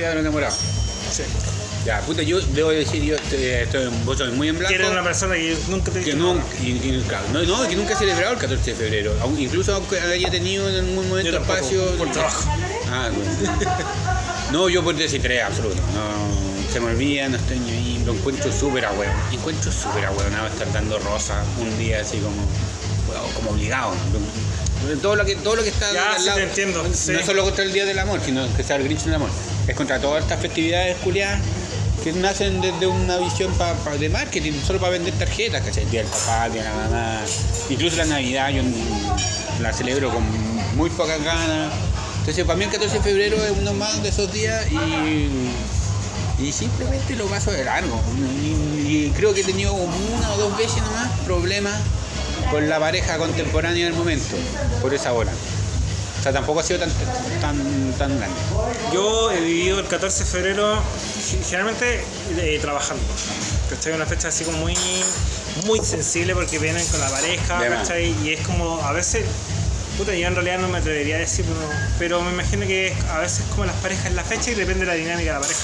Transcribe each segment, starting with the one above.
De los enamorados. Sí. Ya, puta, yo debo decir, yo estoy, estoy vos sois muy en blanco. Que eres una persona que nunca te que nunca, nada. y- y- claro, no, no, que nunca he celebrado el 14 de febrero. Aun- Incluso aunque haya tenido en algún momento Yo tampoco, espacio. por trabajo. Ah, bueno. No, yo por desinterés absoluto. No, se me olvida, no estoy ni ahí. Lo encuentro súper ahueón. Encuentro súper ahueonado estar dando rosa un día así como, bueno, como obligado. Todo lo que, todo lo que está Ya, al sí lado, te entiendo, sí. no solo contra el Día del Amor, sino que sea el Grinch del Amor. Es contra todas estas festividades culiadas que nacen desde una visión pa- pa- de marketing, solo para vender tarjetas, ¿cachai? El Día del Papá, el Día de la Mamá, incluso la Navidad yo la celebro con muy pocas ganas. Entonces para mí el 14 de febrero es uno más de esos días y, y simplemente lo paso de largo. Y, creo que he tenido una o dos veces nomás problemas con la pareja contemporánea del momento, por esa hora. Sea, tampoco ha sido tan, tan, tan grande. Yo he vivido el 14 de febrero ge- generalmente eh, trabajando. ¿Cachai? Una fecha así como muy, muy sensible porque vienen con la pareja. ¿cachai? Y es como a veces. Puta, yo en realidad no me atrevería a decirlo, pero me imagino que a veces como las parejas en la fecha y depende de la dinámica de la pareja.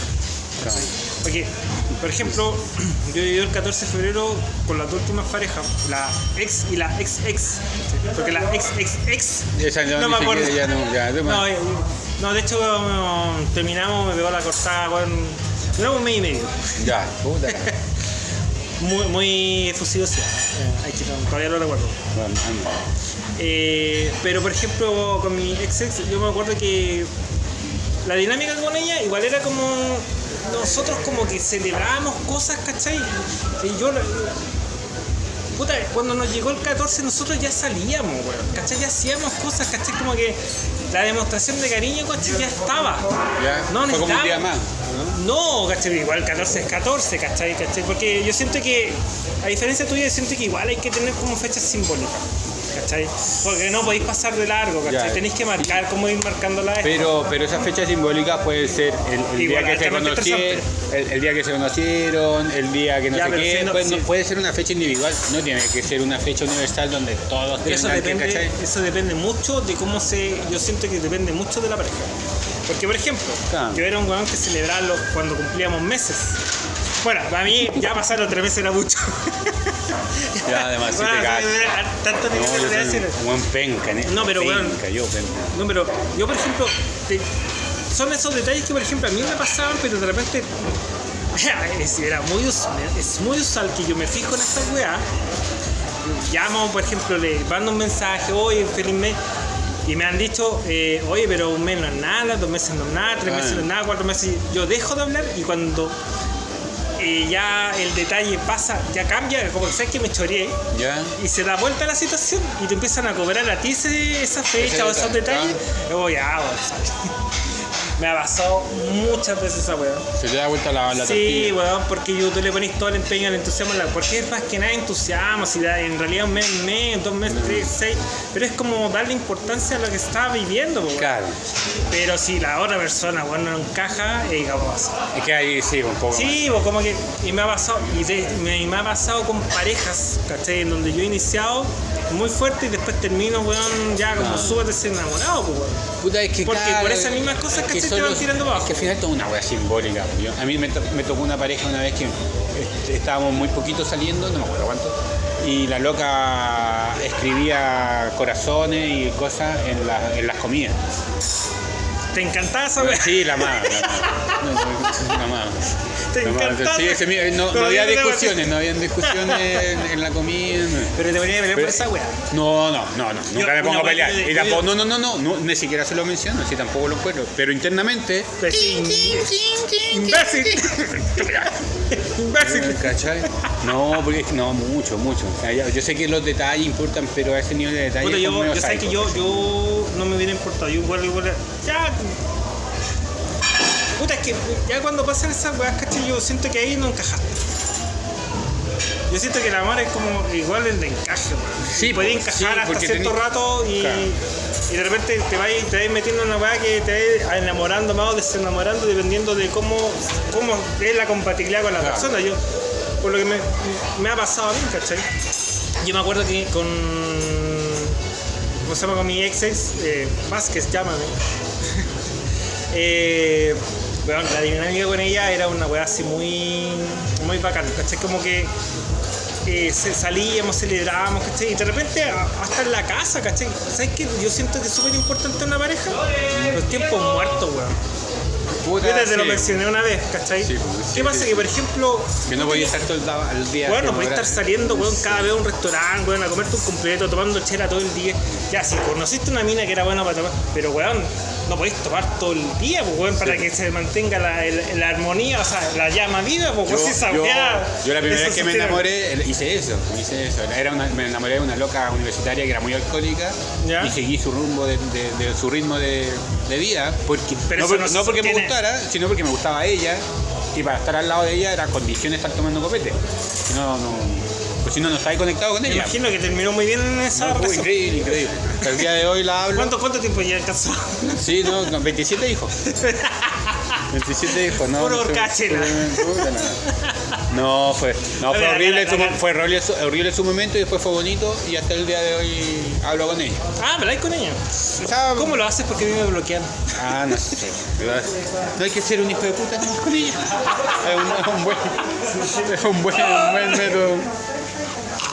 Claro. Porque, por ejemplo, yo he vivido el 14 de febrero con las dos últimas parejas, la ex y la ex ex. Porque la ex ex ex. Esa no, me acuerdo. ya no, ya, eh, no, de hecho terminamos, me pegó la cortada, weón. Duramos un mes y medio. Ya, puta. Muy, muy efusivosidad. Eh, ay, todavía lo recuerdo. Bueno. Eh, pero por ejemplo, con mi ex ex, yo me acuerdo que la dinámica con ella igual era como nosotros como que celebrábamos cosas, ¿cachai? Y yo, puta, cuando nos llegó el 14 nosotros ya salíamos, weón, ¿cachai? Ya hacíamos cosas, ¿cachai? Como que la demostración de cariño, ¿cachai? Ya estaba. Ya, No fue como un día más. ¿No? No, ¿cachai? Igual 14 es 14, ¿cachai? ¿cachai? Porque yo siento que, a diferencia tuya, yo siento que igual hay que tener como fechas simbólicas, ¿cachai? Porque no podéis pasar de largo, ¿cachai? Ya. Tenéis que marcar, como ir marcando la Pero, pero esa fecha simbólica puede ser el, el Igual, día que se conocieron, el, el día que se conocieron, el día que no Ya, sé qué, no, puede, no- sí. puede ser una fecha individual, no tiene que ser una fecha universal donde todos Pero tengan que, eso depende mucho de cómo se. Yo siento que depende mucho de la pareja. Porque, por ejemplo, Claro. yo era un weón que celebraba cuando cumplíamos meses. Bueno, para mí ya pasar los tres meses era mucho. Ya, además, si Bueno, te cagas. Tanto No, yo soy un buen penca, ¿eh? No, pero, penca, weón. yo penca. No, pero yo, por ejemplo, te- son esos detalles que, por ejemplo, a mí me pasaban, pero de repente es, era muy, us- es muy usual que yo me fijo en esta weá. Llamo, por ejemplo, le mando un mensaje, oye, feliz mes. Y me han dicho, eh, oye, pero un mes no es nada, dos meses no es nada, tres meses no es nada, cuatro meses. Yo dejo de hablar y cuando eh, ya el detalle pasa, ya cambia, como que sabes que me choreé ¿Ya? y se da vuelta la situación y te empiezan a cobrar a ti ese- esa fecha Ese o esos detalle, detalles. Y voy, ah, bueno. Me ha pasado muchas veces esa weá. Se te da vuelta la, la Sí, tortilla. weón, porque yo, tú le pones todo el empeño, el entusiasmo, la- porque es más que nada entusiasmo, si da, en realidad un mes, un mes, dos meses, tres, seis, pero es como darle importancia a lo que está viviendo, weón. Claro. pero si la otra persona, weón, no encaja, eh, ¿cómo va a ser? Es que ahí sí, un poco Sí, pues como que y me ha pasado y, de- me, ha pasado con parejas, ¿cachai? En donde yo he iniciado muy fuerte y después termino, weón, ya como Ah. súper desenamorado, pues, weón. más. Puta, es que Porque claro, por esas mismas cosas, es ¿cachai? Solo- van tirando para Es que al final es toda una wea simbólica. Yo- a mí me, to- me tocó una pareja una vez que este, estábamos muy poquito saliendo, no me acuerdo cuánto, y la loca escribía corazones y cosas en, la- en las comidas. ¿Te encantaba esa weón? Sí, la amaba, la amaba. No. Te encantaba. Sí, había discusiones, no había discusiones en, en la comida. no. Pero te venía a pelear por esa weá. No, no, no, no, nunca Yo- me pongo a pelear. Y tampoco, no, no, no, no, no, ni siquiera se lo menciono, así tampoco lo encuentro. Pero internamente. Pues Imbécil. Imbécil. ¿Cachai? No, porque no, mucho, mucho. O sea, yo sé que los detalles importan, pero a ese nivel de detalle. Puta, yo, yo sé que yo, yo no me hubiera importado. Yo igual, igual. Ya. Puta, es que ya cuando pasan esas weas, ¿cachai? Yo siento que ahí no encajaste. Yo siento que el amor es como igual el de encaje, weón. Sí, Puede pues, encajar sí, hasta porque cierto rato y, Claro. y de repente te vas, te vas metiendo en una weá que te vas enamorando más o desenamorando dependiendo de cómo, cómo es la compatibilidad con la Claro. persona. Yo, por lo que me, me ha pasado a mí, ¿cachai? Yo me acuerdo que con. ¿Cómo se llama? Con mi ex ex, eh, Vázquez, llámame. Eh, weón, la dinámica con ella era una weá así muy, muy bacán, ¿cachai? Como que eh, salíamos, celebrábamos, ¿cachai? Y de repente hasta en la casa, ¿cachai? ¿Sabes qué? Yo siento que es súper importante en una pareja los tiempos muertos, weón. Puta, Yo te lo sí. mencioné una vez, ¿cachai? Sí, pues, sí, ¿Qué pasa? sí. Que por ejemplo, Que no podía estar todo el, día. bueno, podés estar saliendo, weón, cada vez a un restaurante, weón, a comerte un completo, tomando chela todo el día. Ya, si conociste una mina que era buena para tomar, pero weón, no podéis tomar todo el día, pues, weón, para que se mantenga la, el- la armonía, o sea, la llama viva, pues, Yo, si yo- yo la primera vez que me enamoré, hice eso, hice eso. Era una- me enamoré de una loca universitaria que era muy alcohólica Ya. y seguí su rumbo de, de- de su ritmo de, de vida, porque, Pero no, por- no no porque me sostiene. Gustara, sino porque me gustaba ella y para estar al lado de ella era condición estar tomando copete. Si no, no, pues si no, no estaba conectado con Me ella. imagino que terminó muy bien en esa No, increíble, increíble. El día de hoy la hablo. ¿Cuánto, ¿Cuánto tiempo ya casado? Sí, no, 27 hijos. 27 hijos, no. Horcachela. puta, no. Fue, no, fue horrible, su, fue horrible, su- horrible su momento y después fue bonito y hasta el día de hoy hablo con ella. Ah, ¿habláis con ella? ¿Cómo lo haces? Porque a mí me bloquean. Ah, no sé. ¿verdad? No hay que ser un hijo de puta no, con ella. Es un, buen, es un buen, un buen método.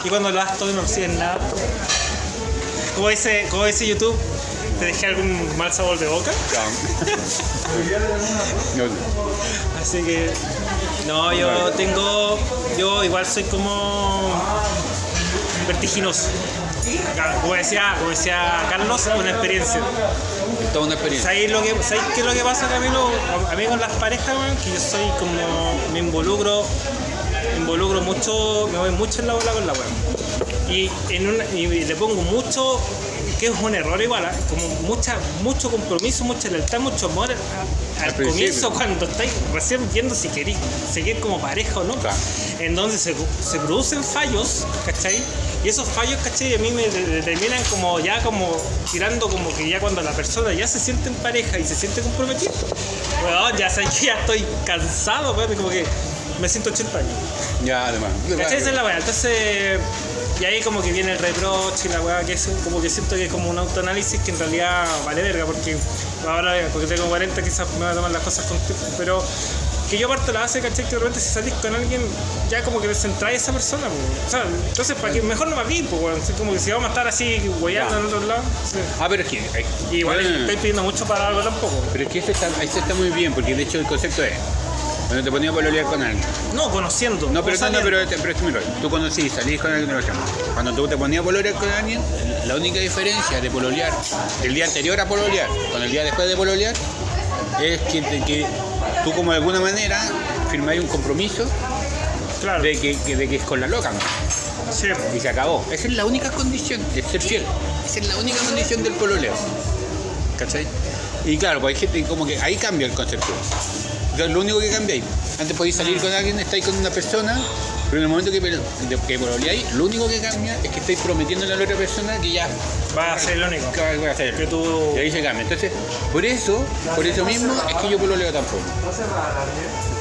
Y cuando lo haces todo no recibes nada. Como dice, como dice YouTube, ¿te dejé algún mal sabor de boca? No. Así que. No, yo tengo. Yo igual soy como. vertiginoso. Como decía, como decía Carlos, una experiencia. Toda una experiencia. ¿Sabéis, lo que, ¿Sabéis qué es lo que pasa, Camilo? A, a mí con las parejas, weón, que yo soy como. me involucro. me involucro mucho. me voy mucho en la bola con la weón. Y, en una, y le pongo mucho. Que es un error igual, ¿ah? como mucha, mucho compromiso, mucha lealtad, mucho amor a- al comienzo cuando estáis recién viendo si queréis seguir como pareja o no. Claro. En donde se, se producen fallos, ¿cachai? Y esos fallos, ¿cachai? A mí me de- determinan como ya como tirando como que ya cuando la persona ya se siente en pareja y se siente comprometida, ya sé que ya estoy cansado, como que me siento 80 años. Ya, además. ¿Cachai? Esa es la weá. Entonces, y ahí como que viene el reproche y la weá, que es como que siento que es como un autoanálisis que en realidad vale verga, porque ahora, porque tengo 40, quizás me van a tomar las cosas con tiempo, pero que yo aparte la base, ¿cachai? Que de repente si salís con alguien, ya como que te centráis a esa persona, pues. O sea, entonces, ¿para qué? Mejor no me vi, pues, como que si vamos a estar así, weyando Ya. en otro lado. sí. Ah, pero es que. eh, Y igual bueno, estoy pidiendo mucho para algo tampoco. Pero es que eso está, eso está muy bien, porque de hecho el concepto es. Cuando te ponías a pololear con alguien. No, conociendo. No, pero, no, no, pero, pero mira, tú conocí, salís con alguien de. Cuando tú te ponías a pololear con alguien, la única diferencia de pololear el día anterior a pololear con el día después de pololear es que, tú como de alguna manera firmáis un compromiso Claro. de que, que- de que es con la loca, ¿no? Sí. Y se acabó. Esa es la única condición, es ser fiel. Esa es la única condición del pololeo. ¿Cachai? Y claro, pues hay gente como que ahí cambia el concepto. Entonces, lo único que cambia ahí. Antes podéis salir con alguien, estáis con una persona, pero en el momento que, que pololeáis, lo único que cambia es que estáis prometiéndole a la otra persona que ya Va a ser el único. que va a hacer. Que tú. Y ahí se cambia. Entonces, por eso, por eso mismo es que yo pololeo tampoco.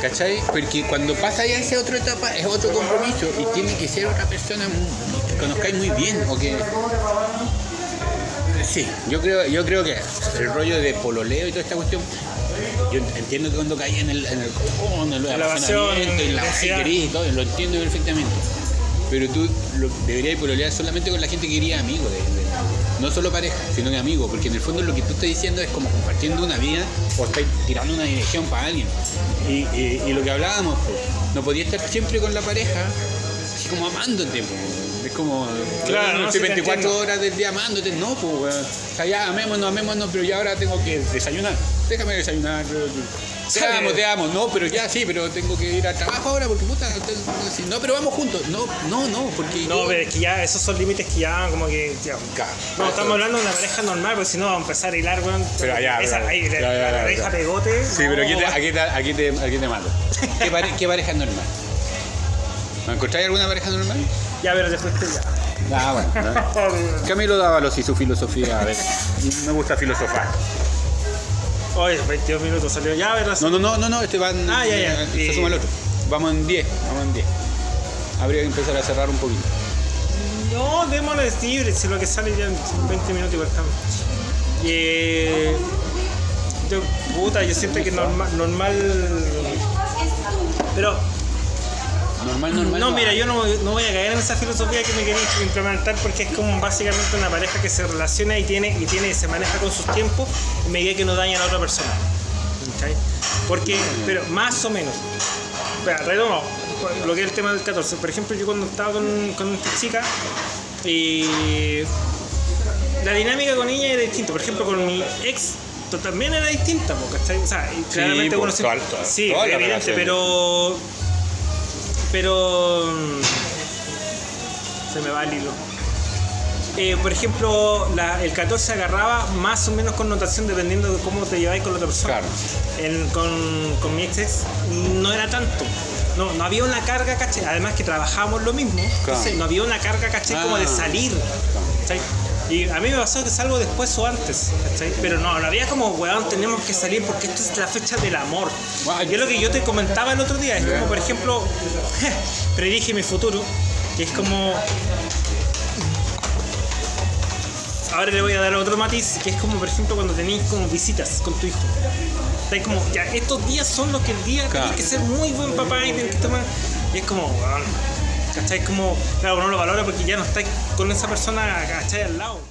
¿Cachai? Porque cuando pasa ya esa otra etapa es otro compromiso y tiene que ser otra persona que conozcáis muy bien o que. Sí, yo creo, yo creo que el rollo de pololeo y toda esta cuestión. Yo entiendo que cuando caí en el, en el, oh, en el La apasionamiento y la querís y todo, lo entiendo perfectamente. Pero tú lo, deberías pololear solamente con la gente que quería amigo, de- de- no solo pareja, sino que amigo, porque en el fondo lo que tú estás diciendo es como compartiendo una vida o estás tirando una dirección para alguien. Y, y- y lo que hablábamos, pues, no podías estar siempre con la pareja, así como amándote, pues. Es como, Claro, no, te 24 entiendo. horas del día amándote, no, pues, weón. O sea, ya amémonos, amémonos, pero ya ahora tengo que desayunar. Déjame desayunar. Te Sabe. amo, te amo. No, pero ya sí, pero tengo que ir al trabajo ahora porque puta. te- No, pero vamos juntos. No, no, no, porque. No, yo- pero es que ya esos son límites que ya como que. ya. No, estamos hablando de una pareja normal, porque si no vamos a empezar a hilar, weón. Pero allá, Esa, pero- ahí, la, ya, la pareja pegote. Sí, pero aquí te, aquí te, aquí te, aquí te mato. ¿Qué, pare- qué pareja normal? ¿No encontráis alguna pareja normal? Ya, pero después te ya. Ah, bueno. ¿no? Camilo Dávalos y su filosofía. A ver, me gusta filosofar. Oye, 22 minutos salió. Ya, a ver, No, no, no, no, no, este van. Ah, ya, ya. Se Y- suma el otro. Vamos en 10, vamos en 10. Habría que empezar a cerrar un poquito. No, démosle libre, si lo que sale ya en 20 minutos igual estamos. Y, eh, Yo, puta, yo siento que normal, normal. Pero, Normal, normal. no, mira, yo no, no voy a caer en esa filosofía que me queréis implementar porque es como básicamente una pareja que se relaciona y tiene, y tiene se maneja con sus tiempos en medida que no dañan a otra persona. ¿Cachai? Porque, pero más o menos. Espera, retomo lo que es el tema del 14. Por ejemplo, yo cuando estaba con, con esta chica, y la dinámica con ella era distinta. Por ejemplo, con mi ex también era distinta, ¿cachai? O sea, claramente uno Sí, las evidente, pero. Pero. mm, Se me va el hilo. Eh, por ejemplo, la- el 14 agarraba más o menos connotación dependiendo de cómo te lleváis con la otra persona. Claro. Con, con mi ex no era tanto. No, no había una carga, ¿cachai? Además que trabajábamos lo mismo. Entonces no había una carga, ¿cachai? Como de Ah. salir. Y a mí me pasó que salgo después o antes, ¿cachai? Pero no, no había como, weón, tenemos que salir porque esta es la fecha del amor. Guau. Yo lo que yo te comentaba el otro día es como, por ejemplo, predije mi futuro, que es como... Ahora le voy a dar otro matiz, que es como, por ejemplo, cuando tenéis como visitas con tu hijo. Estáis como, ya, estos días son los que el día Claro. que ser muy buen papá y tenéis que tomar... Y es como, weón, ¿cachai? Como, claro, uno lo valora porque ya no estáis con esa persona, ¿cachai? Al lado.